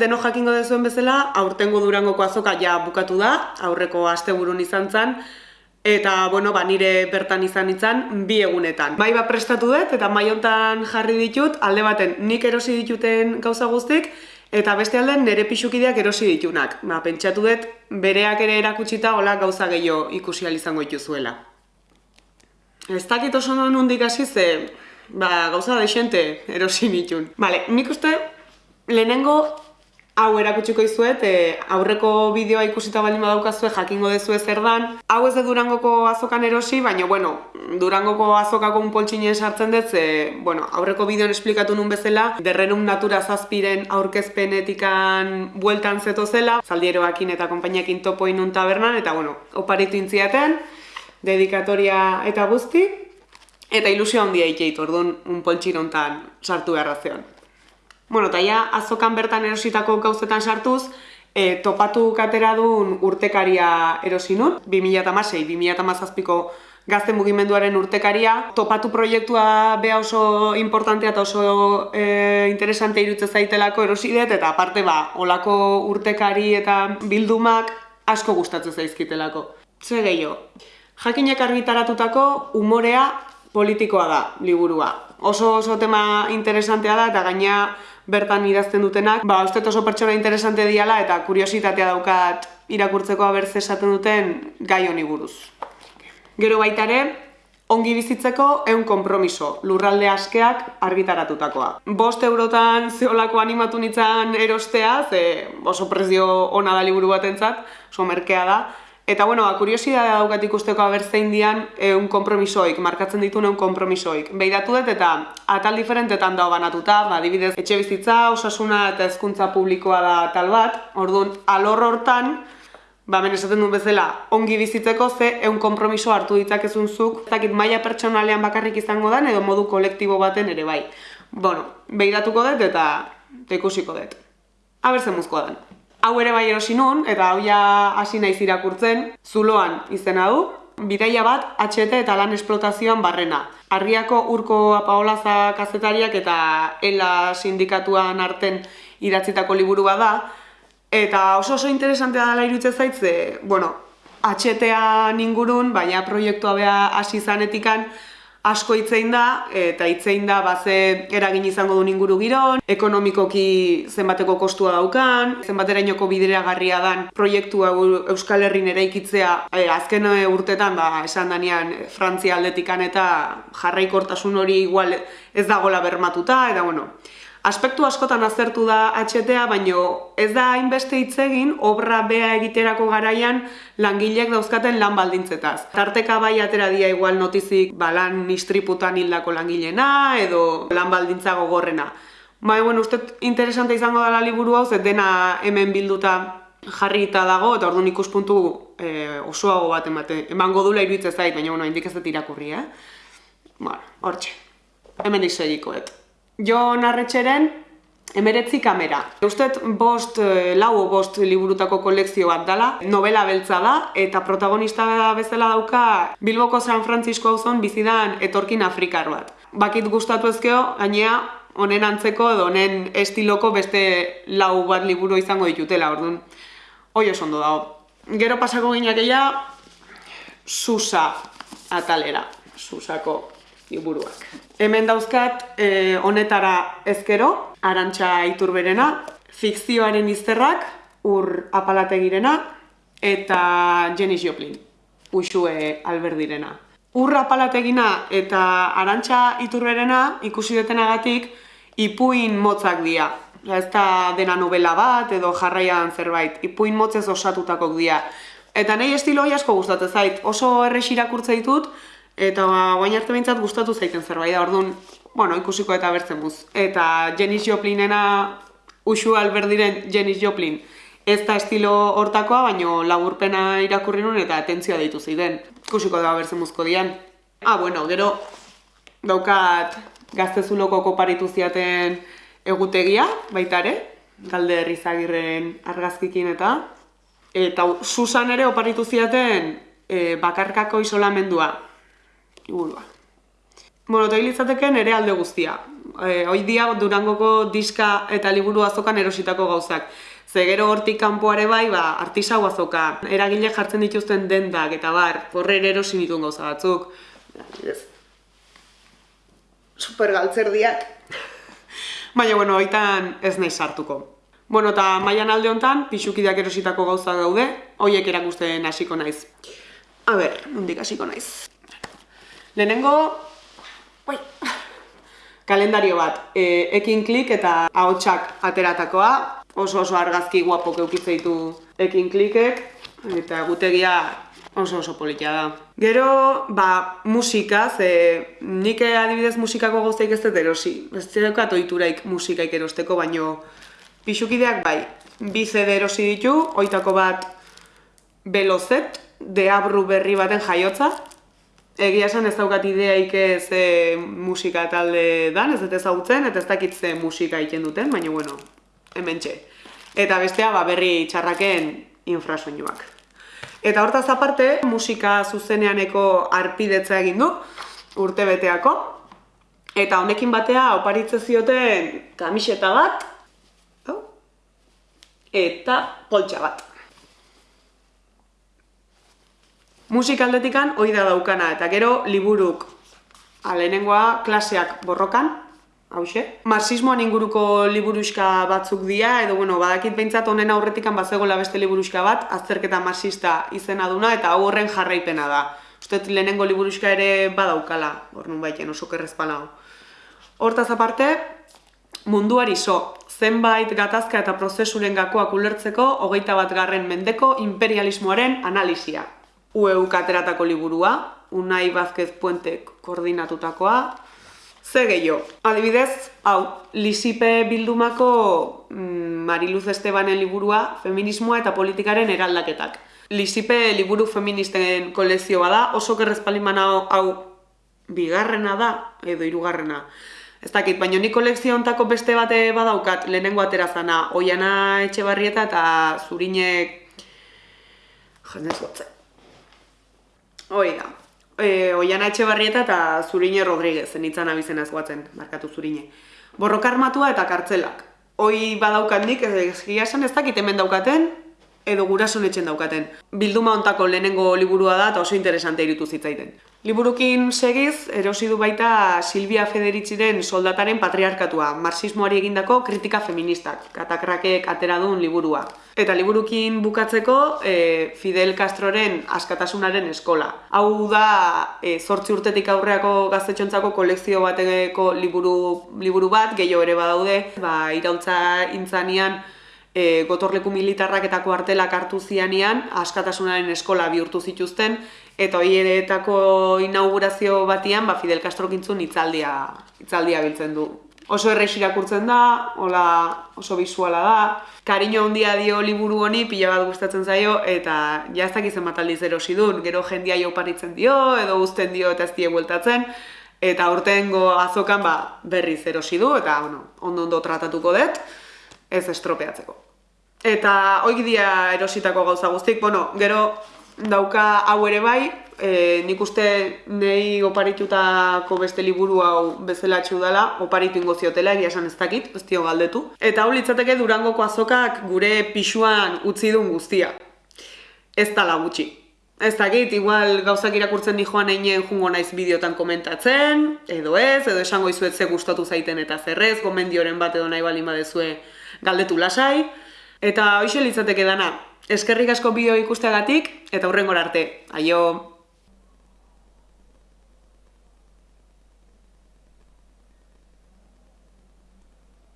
Deno jakingo dezuen bezala, aurtengo durangoko azoka ja bukatu da, aurreko asteburun izan zen, eta, bueno, ba, nire bertan izan izan bi egunetan. Bai ba prestatu dut, eta mai hontan jarri ditut, alde baten nik erosi dituten gauza guztik, eta beste alden nire pixukideak erosi ditunak. Ba, pentsatu dut, bereak ere erakutsita, hola gauza gehiago ikusi izango dituzuela. Ez dakit oso nondik hasi ze, ba, gauza desente erosi nitun. Vale, nik uste, lehenengo hau erakutsiko izuet, e, aurreko bideoa ikusita baldin badaukazue jakingo dezue zer dan. Hau ez de Durangoko azokan erosi, baina bueno, Durangoko azokako un poltsinen sartzen dut, ze, bueno, aurreko bideoan esplikatu nun bezala, derrenun natura zazpiren aurkezpenetikan bueltan zeto zela, zaldieroakin eta konpainiakin topo inun tabernan, eta bueno, oparitu intziaten, dedikatoria eta guzti, eta ilusio handia ikeitu, orduan un poltsin hontan sartu beharrazean. Bueno, eta ja, azokan bertan erositako gauzetan sartuz, e, topatu katera duen urtekaria erosi nun, 2006-2008ko gazte mugimenduaren urtekaria. Topatu proiektua beha oso importantea eta oso e, interesante irutze zaitelako erosi eta aparte ba, olako urtekari eta bildumak asko gustatzen zaizkitelako. Ze gehiago, jakinek argitaratutako umorea politikoa da, liburua. Oso oso tema interesantea da, eta gaina bertan idazten dutenak, ba, uste oso pertsona interesante diala eta kuriositatea daukat irakurtzeko abertze esaten duten gai honi buruz. Gero baita ere, ongi bizitzeko eun konpromiso, lurralde askeak argitaratutakoa. Bost eurotan zeolako animatu nintzen erostea, ze oso prezio ona da liburu batentzat, oso merkea da, Eta, bueno, ba, kuriosidadea daukat ikusteko abertzein dian eun kompromisoik, markatzen ditu eun kompromisoik. Beidatu dut eta atal diferentetan dago banatuta, ba, dibidez, etxe bizitza, osasuna eta hezkuntza publikoa da tal bat, orduan, alor hortan, ba, men esaten duen bezala, ongi bizitzeko ze eun kompromiso hartu ditzakezun zuk, zakit maila pertsonalean bakarrik izango den edo modu kolektibo baten ere bai. Bueno, beidatuko dut eta ikusiko dut. Abertzen muzkoa den. Hau ere bai erosi nun, eta hau ja hasi naiz irakurtzen, zuloan izena du, bidaia bat HT eta lan esplotazioan barrena. Arriako urko apaolaza kazetariak eta ela sindikatuan arten idatzitako liburu da, eta oso oso interesantea dela irutze zaitze, bueno, HTA ingurun, baina proiektua beha hasi zanetikan, asko hitzein da, eta hitzein da baze eragin izango duen inguru giron, ekonomikoki zenbateko kostua daukan, zenbaterainoko bidera garria dan proiektua Euskal Herrin eraikitzea e, azken urtetan ba, esan danean Frantzia aldetikan eta jarraikortasun hori igual ez dagola bermatuta, eta bueno, Aspektu askotan azertu da HTA, baino ez da hainbeste hitz egin obra bea egiterako garaian langileek dauzkaten lan baldintzetaz. Tarteka bai atera dia igual notizik ba, lan istriputan hildako langilena edo lan baldintza gogorrena. Bai, bueno, uste interesante izango dela liburu hau, dena hemen bilduta jarri eta dago, eta orduan ikuspuntu e, osoago bat emate. Emango dula iruditzen zait, baina bueno, indik ez dut irakurri, eh? Bueno, hortxe. Hemen segikoet. Jo narretxeren emeretzi kamera. Eustet bost, eh, lau bost liburutako kolekzio bat dela, novela beltza da, eta protagonista bezala dauka Bilboko San Francisco auzon bizidan etorkin afrikar bat. Bakit gustatu ezkeo, gainea honen antzeko edo honen estiloko beste lau bat liburu izango ditutela, orduan. Hoi ondo dago. Gero pasako gineak Susa atalera, Susako liburuak. Hemen dauzkat e, honetara ezkero, arantxa iturberena, fikzioaren izterrak, ur apalategirena, eta Jenny Joplin, usue alberdirena. Ur apalategina eta arantxa iturberena ikusi detenagatik ipuin motzak dira. Ez da dena novela bat edo jarraian zerbait, ipuin motzez osatutakok dira. Eta nahi estilo asko gustatzen zait, oso errex irakurtza ditut, Eta ba, guain arte bintzat gustatu zaiten zerbait da, orduan, bueno, ikusiko eta bertzen buz. Eta Janis Joplinena, usu alberdiren Janis Joplin, ez da estilo hortakoa, baino laburpena irakurri nun eta atentzioa deitu zeiden. Ikusiko da bertzen buzko dian. Ah, bueno, gero daukat gaztezuloko koparitu ziaten egutegia, baita ere, galde herrizagirren argazkikin eta. Eta Susan ere oparitu ziaten e, bakarkako isolamendua, liburua. Bueno, eta hilitzateke nere alde guztia. e, hoi dia Durangoko diska eta liburu azokan erositako gauzak. Ze gero hortik kanpoare bai, ba, artisau azoka, eragile jartzen dituzten dendak, eta bar, horre erosi dituen gauza batzuk. Super galtzerdiak. Baina, bueno, oitan ez nahi sartuko. Bueno, eta maian alde honetan, pixukideak erositako gauza daude, hoiek erakusten hasiko naiz. A ber, mundik hasiko naiz. Lehenengo, oi, kalendario bat, e, ekin klik eta ahotsak ateratakoa, oso oso argazki guapok eukitzeitu ekin klikek, eta gutegia oso oso politia da. Gero, ba, musika, ze nik adibidez musikako gozteik ez dut erosi. Ez zedekat oituraik musikaik erosteko, baino pixukideak bai, bi CD erosi ditu, oitako bat belozet, deabru berri baten jaiotza. Egia esan ez daukat ideaik ez e, musika talde dan, ez dut ezagutzen, eta ez dakit ze musika egiten duten, baina bueno, hemen txe. Eta bestea, ba, berri txarraken infrasoinuak. Eta hortaz aparte, musika zuzeneaneko arpidetza egin du, urte beteako. Eta honekin batea oparitze zioten kamiseta bat, eta poltsa bat. Musikaldetikan hoi da daukana, eta gero liburuk alenengoa klaseak borrokan, hause. Marxismoan inguruko liburuska batzuk dira, edo bueno, badakit behintzat honen aurretikan bazegoela beste liburuska bat, azterketa marxista izena duna, eta hau horren jarraipena da. Uste lehenengo liburuska ere badaukala, hor nun baiten oso kerrezpala hau. Hortaz aparte, munduari so, zenbait gatazka eta prozesuren gakoak ulertzeko hogeita bat garren mendeko imperialismoaren analizia. UEU kateratako liburua, Unai Bazkez Puentek koordinatutakoa, ze gehiago. Adibidez, hau, Lisipe Bildumako mm, Mariluz Estebanen liburua, feminismoa eta politikaren eraldaketak. Lisipe liburu feministen kolezio bada, oso kerrezpaliman hau, bigarrena da, edo hirugarrena. Ez dakit, baina ni kolekzio ontako beste bate badaukat, lehenengo atera zana, oiana etxe barrieta eta zurinek... Jendez gotzen. Hoi da. E, oiana etxe barrieta eta zurine Rodríguez, zenitzan abizen ez guatzen, markatu zurine. Borroka armatua eta kartzelak. Hoi badaukat nik, ez esan ez dakit hemen daukaten, edo gurason etxen daukaten. Bilduma ontako lehenengo liburua da eta oso interesante iritu zitzaiten. Liburukin segiz, erosi du baita Silvia Federitziren soldataren patriarkatua, marxismoari egindako kritika feministak, katakrakek atera duen liburua. Eta liburukin bukatzeko e, Fidel Castroren askatasunaren eskola. Hau da, e, zortzi urtetik aurreako gaztetxontzako kolekzio bateko liburu, liburu bat, gehiago ere badaude, ba, irautza intzanian, e, gotorleku militarrak eta kuartelak hartu zianian, askatasunaren eskola bihurtu zituzten, eta horietako inaugurazio batian, ba, Fidel Castro kintzun itzaldia, itzaldia biltzen du. Oso errex irakurtzen da, hola, oso bisuala da, kariño handia dio liburu honi, pila bat gustatzen zaio, eta jaztak izan bat aldiz erosi duen, gero jendia jo paritzen dio, edo uzten dio eta ez die bueltatzen, eta urtengo azokan ba, berriz erosi du, eta bueno, ondo ondo tratatuko dut, ez estropeatzeko. Eta hoi dia erositako gauza guztik, bueno, gero dauka hau ere bai, e, nik uste nahi oparitutako beste liburu hau bezala dela, oparitu ingo ziotela, egia esan ez dakit, ez dio galdetu. Eta hau litzateke durangoko azokak gure pixuan utzi duen guztia. Ez tala gutxi. Ez dakit, igual gauzak irakurtzen di joan einen jungo naiz bideotan komentatzen, edo ez, edo esango izuet ze gustatu zaiten eta zerrez, gomendioren bat edo nahi balima dezue galdetu lasai. Eta hoxe litzateke dana, eskerrik asko bideo ikusteagatik eta hurrengora arte. Aio!